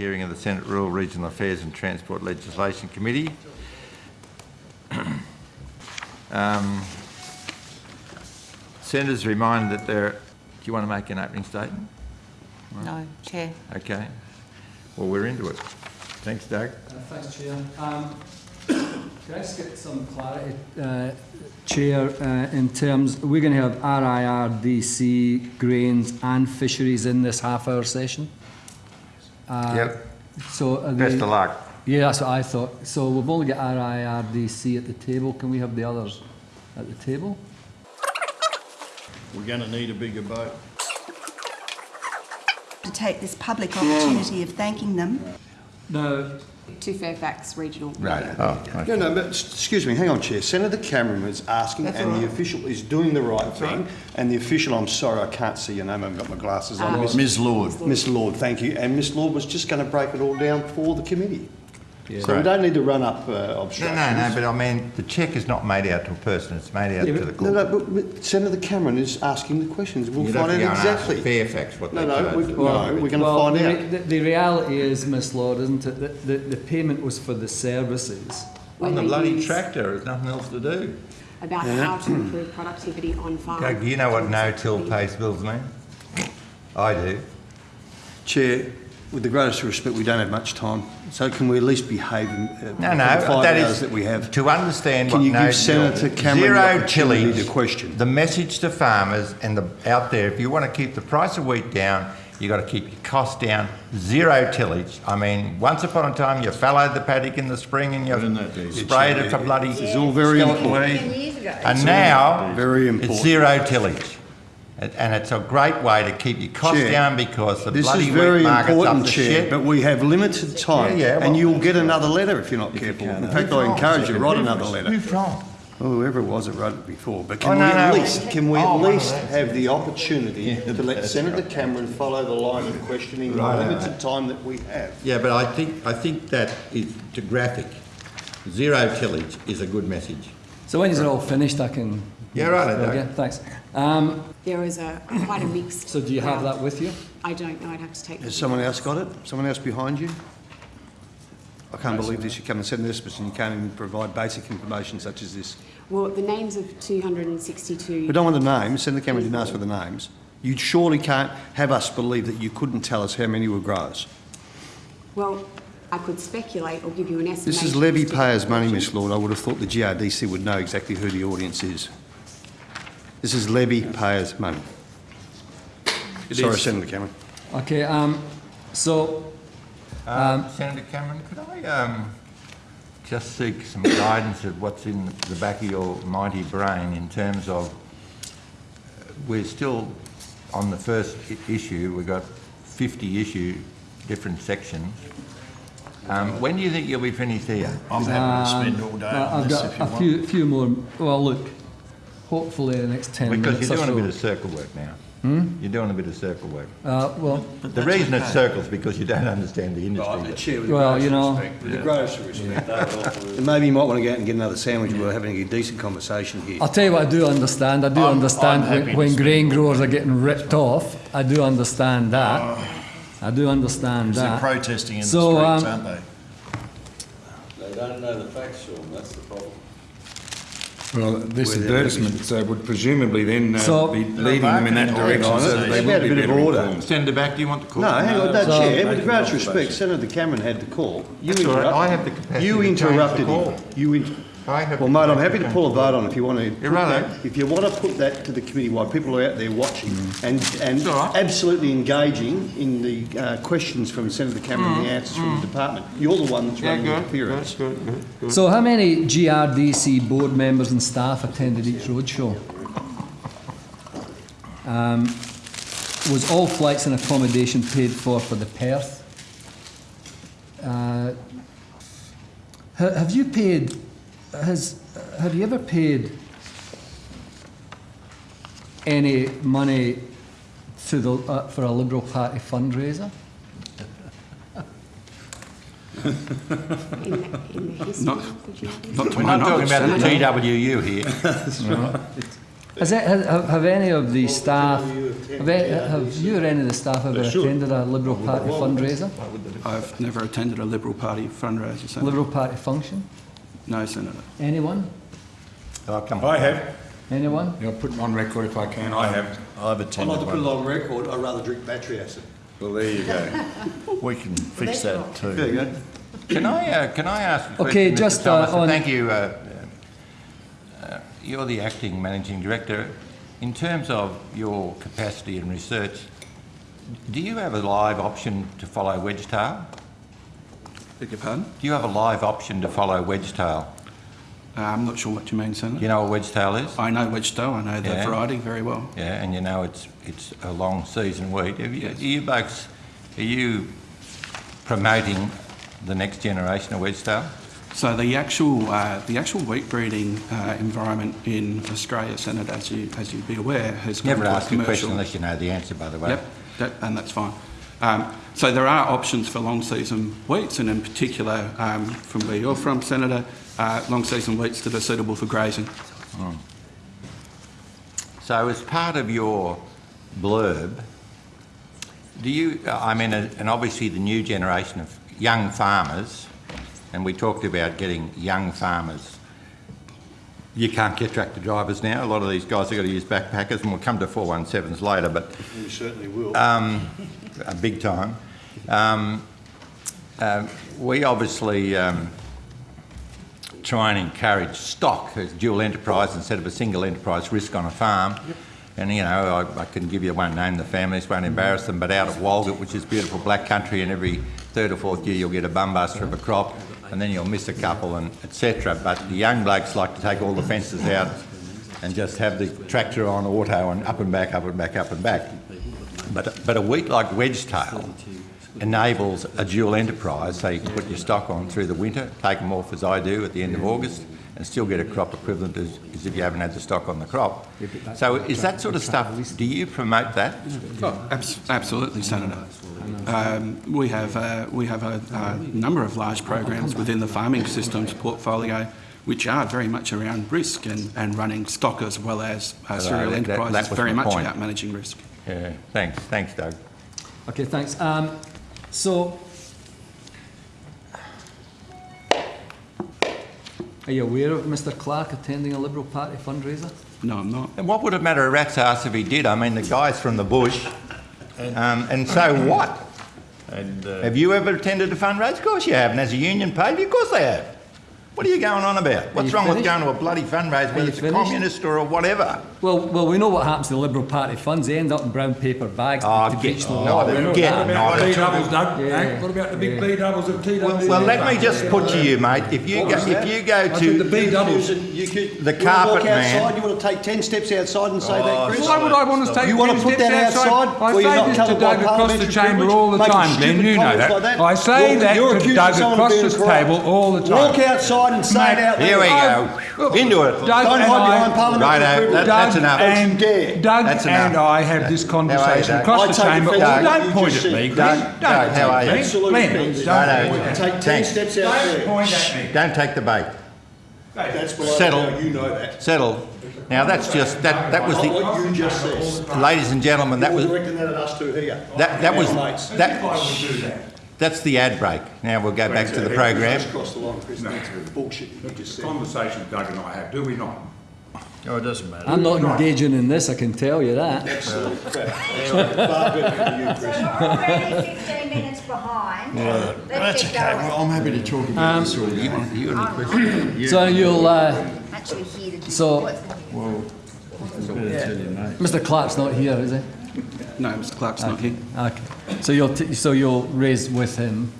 hearing of the Senate Rural, Regional Affairs and Transport Legislation Committee. Um, Senators remind that there, do you want to make an opening statement? No, Chair. Okay. Well, we're into it. Thanks, Doug. Uh, Thanks, Chair. Um, Can I just get some clarity, uh, Chair, uh, in terms, we're going to have RIRDC, grains and fisheries in this half-hour session? Uh, Yep. So are Best of luck. Yeah, that's what I thought. So we've only got RIRDC at the table. Can we have the others at the table? We're gonna need a bigger boat. to take this public opportunity of thanking them. No. to Fairfax Regional. Right. Oh, okay. No, no, but excuse me, hang on, Chair. Senator Cameron was asking, and the official is doing the right thing. And the official, I'm sorry, I can't see your name, I haven't got my glasses on. Oh. Miss- Ms Lord. Miss Lord, thank you. And Miss Lord was just going to break it all down for the committee. So we don't need to run up uh, No, obstructions. no, no, but I mean, the cheque is not made out to a person, it's made out Yeah, to the but- No, no, but- but Senator Cameron is asking the questions. We'll You'd find out go and ask exactly. Fairfax what they No, no, charge. we- for no, we're garbage. going to Well, find the, out. the, the reality is, Miss Lord, isn't it, that the, the payment was for the services. On the bloody tractor, there's nothing else to do. About how to improve productivity on farm. Doug, you know what no-till pays bills mean? I do. Chair, with the greatest respect, we don't have much time. So can we at least behave in uh, No, for the no, five that hours is, that we have? to understand Can what you give no-till... Senator Cameron the Zero opportunity tillage, to question? the message to farmers and the, out there, if you want to keep the price of wheat down, you've got to keep your costs down. Zero tillage. I mean, once upon a time, you fallowed the paddock in the spring and you that sprayed it for bloody It's all very important. weed. And now, Very it's important. zero tillage. And and it's a great way to keep your costs Chair, down because the This bloody is wheat very market's up important, Chair, shit. but we have limited time. Yeah, yeah, And you'll get another letter if you're not careful. In fact, I encourage you, to write another letter. Who from? Well, oh, whoever it was that wrote it before, but Oh, can we at no. least, can we Oh, at least those. have the opportunity to let Senator Cameron follow the line of questioning in the Right, limited time that we have? Yeah, but I think, I think that is to graphic. Zero tillage is a good message. So when is you're all finished, I can. Yeah, right, I Okay, thanks. Um, There is a quite a mixed. so do you have that with you? I don't know, I'd have to take. Has someone else got it? Someone else behind you? I can't believe this, you come and send this, but you can't even provide basic information such as this. Well, the names of 262. We don't want the names, Senator Cameron didn't ask for the names. You surely can't have us believe that you couldn't tell us how many were growers. Well, I could speculate or give you an estimate. This is levy payers' money, Miss Lord. I would have thought the GRDC would know exactly who the audience is. This is levy payers' money. Sorry, Senator Cameron. Okay, um, so, Um, Senator Cameron, could I um, just seek some guidance of what's in the back of your mighty brain in terms of, uh, we're still on the first i- issue, we've got 50 issue, different sections. Um, When do you think you'll be finished here? I'm happy to spend all day uh, on I've this got if you a want. few, few more, well, look, hopefully in the next 10 minutes. Because minutes you're or doing a bit of circle work now. Hmm? You're doing a bit of circle work. Uh, well, The reason it's circles because you don't understand the industry. well, you know, With the greatest respect. And maybe you might want to go out and get another sandwich. We're having a decent conversation here. I'll tell you what I do understand. I do I'm- understand I'm when, when grain growers are getting ripped off. I do understand that. I do understand They're protesting in the streets, um, aren't they? They don't know the facts, Sean, that's the problem. Well, this advertisement uh, would presumably then So- uh, be leading them in that direction so that they Maybe a will be bit of better order. informed. Senator back, do you want to call? No, hang on, no, So- Chair, with great respect, Senator Cameron had the call. You That's all right, interrupted- I have the capacity You to the interrupted call. him. You in- I have Well, mate, I'm happy to to pull a vote on if you want to. put righto. that- If you want to put that to the committee while people are out there watching and, and all right. absolutely engaging in the uh, questions from Senator Cameron and the answers from the department. You're the one that's Mm, Yeah, running the good, appearance. good, good, good. So, how many GRDC board members and staff attended each roadshow? Um, was all flights and accommodation paid for for the Perth? Uh, ha- have you paid? Has have you ever paid any money to the uh, for a Liberal Party fundraiser? In the, in the history of the GRDC. Not to We're not talking about the TWU here. Has it, have, have any of the staff, have, any, have you or any of the staff ever attended a Liberal Party fundraiser? I've never attended a Liberal Party fundraiser, Senator. Liberal Party function? No, Senator. Anyone? Oh, come. I have. Anyone? I'll put it on record if I can, I have. I've attended I'd attended like to put it on record, I'd rather drink battery acid. Well, there you go. We can fix that too. There you go. Can I, uh, can I ask a question? Okay, Mr. just, uh, Thomas? on- Thank you. uh, uh, You're the acting managing director. In terms of your capacity in research, do you have a live option to follow Wedgetail? Beg your pardon? Do you have a live option to follow Wedgetail? Uh, I'm not sure what you mean, Do Senator. you know what Wedgetail is? I know Wedgetail, I know the Yeah. variety very well. Yeah, and you know it's, it's a long season wheat. Have you, are you are you promoting the next generation of Wedgetail? So the actual, uh, the actual wheat breeding uh, environment in Australia, Senator, as you, as you'd be aware, has Never gone to a ask a question unless you know the answer, by the way. Yep, that, and that's fine. Um, so there are options for long season wheats, and in particular, um, from where you're from, Senator, uh, long season wheats that are suitable for grazing. So as part of your blurb, do you, I mean, uh, and obviously the new generation of young farmers, and we talked about getting young farmers. You can't get tractor drivers now. A lot of these guys have got to use backpackers, and we'll come to 417s later, but We certainly will. um, a big time. Um, uh, we obviously um, try and encourage stock as dual enterprise instead of a single enterprise risk on a farm. And you know, I, I can give you, I won't name the families, won't embarrass them, but out of Walgett, which is beautiful black country, and every third or fourth year you'll get a bumbuster of a crop, and then you'll miss a couple, and etc. But the young blokes like to take all the fences out and just have the tractor on auto and up and back, up and back, up and back. But, but a wheat like Wedgetail enables a dual enterprise, so you can put your stock on through the winter, take them off as I do at the end of August, and still get a crop equivalent as, as if you haven't had the stock on the crop. So is that sort of stuff, do you promote that? Oh, abs- absolutely, Senator. Um, we have uh, we have a, a number of large programs within the farming systems portfolio, which are very much around risk and, and running stock as well as uh, cereal that- that enterprises. was very much point. about managing risk. Yeah, thanks, thanks Doug. Okay, thanks. Um, so, are you aware of Mr Clark attending a Liberal Party fundraiser? No, I'm not. And what would it matter a rat's ass if he did? I mean, the guy's from the bush, um, and so what? And uh, Have you ever attended a fundraiser? Of course you have. And as a union paid, of course they have. What are you going on about? What's you wrong with going to a bloody fundraiser, you whether it's a communist or a whatever? Well, well, we know what happens to the Liberal Party funds. They end up in brown paper bags Oh, to get reach the not water. We know get that. not B doubles, Doug? Yeah. What about the big B doubles of TW? Well, well, let me just put to you, mate. If you go, if you go I said the to B doubles. Susan, you could, The you wanna carpet walk man. outside, you want to take 10 steps outside and say Oh, that, Chris? Why would I want to take You wanna 10 put steps that outside I say not this to covered Doug across the chamber all the time, Glenn, you know that. I say that to accusing Doug across being this table all the time. Walk outside and say it out there. Here we go. Oh, Into it. Doug Don't hide behind parliamentary Righto, uh, privilege. that- that's enough. and, Dare. Doug That's and. I have this conversation across the chamber. offence Oh, at what don't point at me, Doug, Don't Doug, how are you? point at me. Absolute Glenn, offence. don't point at me. Take 10 steps out Don't point at me. Don't take the bait. That's Settle. know, you know that. Settle. Now that's just that. That was the, what you just said. ladies and gentlemen. That was directing that at us two here. that. That was that. I would do that. That's the ad break. Now we'll go back to the program. Just the line, Chris. That's bullshit you just said. Conversation Doug and I have, do we not? oh, it doesn't matter. I'm not engaging in this, I can tell you that. Absolute crap. Far better than you, Chris. We're already 15 minutes behind. Let's That's okay. Well, I'm happy to talk about this all you want. You got any questions? So you'll, uh, Actually here to So- what's going to be. Well, better tell you, mate. Mr Clark's not here, is he? No, Mr Clark's not here. Okay. So you'll, t- so you'll raise with him,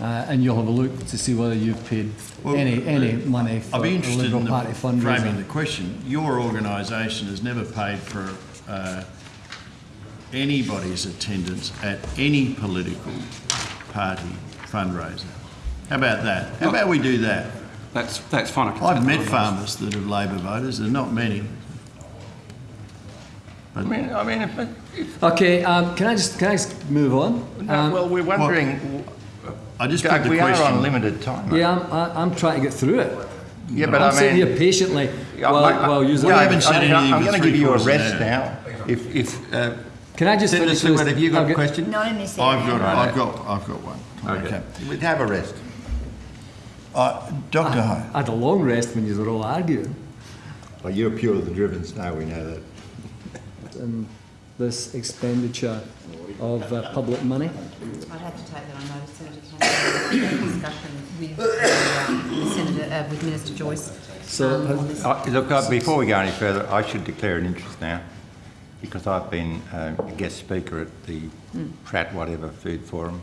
uh, and you'll have a look to see whether you've paid Well, any, any money for I'd a be interested Liberal in the Party framing fundraiser. the question. Your organisation has never paid for uh, anybody's attendance at any political party fundraiser. How about that? How about we do that? That's that's fine. I can I've met farmers that are Labor voters, there are not many. I mean, I mean, if, if, Okay, um, can I just, can I just move on? no, Um, well, we're wondering. I just put Doug, the we are on limited time. mate. Yeah, I'm, I- I'm trying to get through it. Yeah, but I'm I sitting here patiently Yeah, while, I- I- while you. We haven't said I- anything I'm going to give you a three-quarters of an rest hour. now. If, if, uh, Can I just Senator finish Stewart, this? have you got I'll a question? Not in this I've area. got, I've got, I've got one. Okay. We'd have a rest. Uh, Dr. Ho, I had a long rest when you were all arguing. Well, you're pure of the driven snow, we know that. And this expenditure of uh, public money. I'd have to take that on notice, Senator Cameron, discussion with, uh, with Senator, uh, with Minister Joyce. So um, has- Uh, Look, uh, before we go any further, I should declare an interest now, because I've been uh, a guest speaker at the Pratt whatever Food Forum,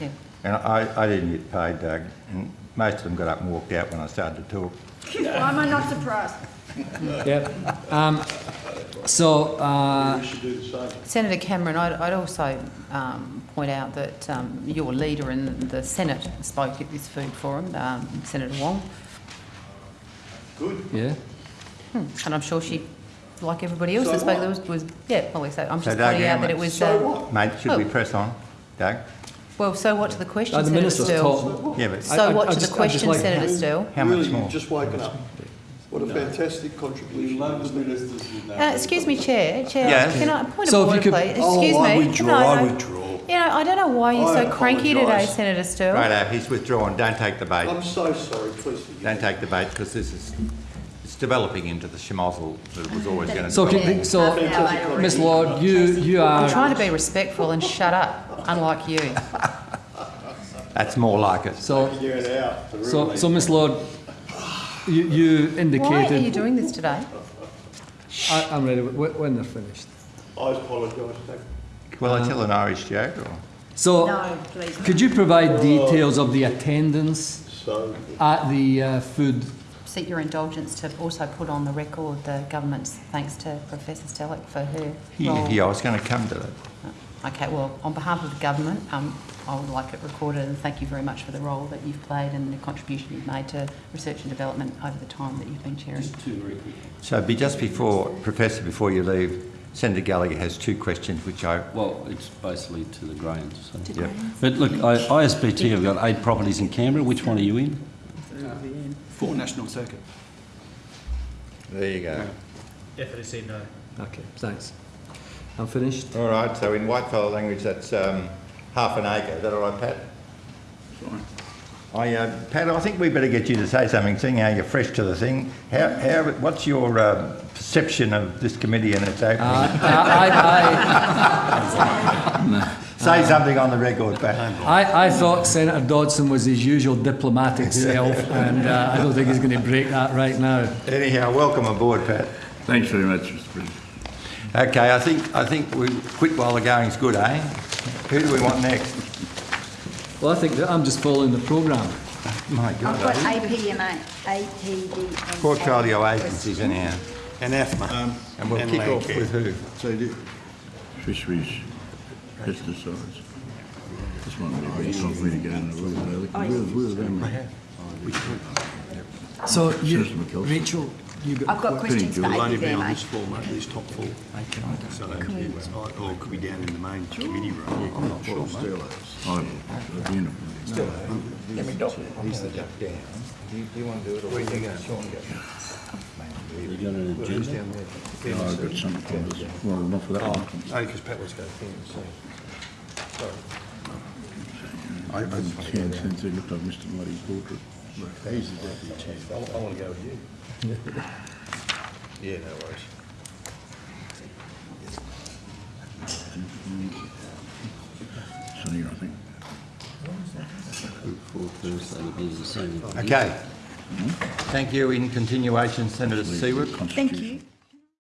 Yeah. and I, I didn't get paid, Doug, and most of them got up and walked out when I started to talk. Why am I not surprised? Yep. Um, so, uh, We should do the same. Senator Cameron, I'd, I'd also um, point out that um, your leader in the Senate spoke at this food forum, um, Senator Wong, Good. yeah. and I'm sure she, like everybody else that So spoke, what? there was, was yeah, well, so I'm So just Doug pointing out that it was. So uh, what? Mate, should we Oh. press on, Doug? Well, so what to the question, Uh, the Senator minister's Still? talking. Yeah, but So I- I- what I to just- the I'd just question, like- Senator Still? how much Really, more? you've just woken up. What a fantastic contribution. Uh, excuse me, Chair, Chair, Yes. can I, point So of if you order, could- please? Oh, Excuse I me. withdraw, No, I withdraw. You know, I don't know why you're I so cranky today, apologise. Senator Sterle. Righto, he's withdrawn, don't take the bait. I'm so sorry, please forgive. Don't take the bait, because this is, it's developing into the schmozzle that it was always going to So, develop. can, so, Fantastic Miss Lord, you, you are... I'm are, trying to be respectful and shut up, unlike you. That's more like it. so, You're an out, the real so, so, Miss Lord, you, you Why are you doing this today? I, I'm ready, when they're finished. I apologise, Doug. Will I tell an Irish joke, or? So, No, please. could you provide details of the attendance So, at the uh, food Seek your indulgence to also put on the record the government's thanks to Professor Stellick for her Yeah, role. yeah, I was going to come to that. Okay, well, on behalf of the government, um, I would like it recorded and thank you very much for the role that you've played and the contribution you've made to research and development over the time that you've been chairing. So be just before, Professor, before you leave, Senator Gallagher has two questions which I, Well, it's basically to the grains. So. yep. But look, I, ISPT have got eight properties in Canberra. Which one are you in? Four National Circuit. there you go. Definitely say no. Okay, thanks. I'm finished. All right, so in whitefellow language, that's um, half an acre. Is that all right, Pat? Sorry. I, uh, Pat, I think we better get you to say something, seeing how you're fresh to the thing. How, how, what's your uh, perception of this committee and its opening? Uh, I, Say something on the record, Pat. I, I, I thought Senator Dodson was his usual diplomatic self, and uh, I don't think he's going to break that right now. Anyhow, welcome aboard, Pat. Thanks very much, Mr President. Okay, I think, I think we quit while the going's good, eh? Who do we want next? Well, I think that I'm just following the programme. My God. I've God, got eh? APVMA, APD. Portfolio agencies anyhow. and AFMA. And we'll And kick off Landcare. with who? So do fisheries, pesticides. This one would be tough for me to go in the room. Where, where are they? So, you, System of Kelso. Rachel, you got. I've got questions for It'll only be on APVMA. this floor, mate, this top floor. So, or it could be down in the main committee room. I'm not sure, mate. Oh, at the end of He's the duck down. Do you, do you want to do it or where you going? Sean go? You got an agenda? No, I've got something from this. Well, not for that one. Oh, only because Pat was going to so. I haven't seen since he looked like Mr Muddy's portrait. He's the deputy chair. I, I want to go with you. Yeah, no worries. Sonny, I think. For Thursday, it'll be the same. Okay. Thank you. In continuation, Senator Siewert. Thank you.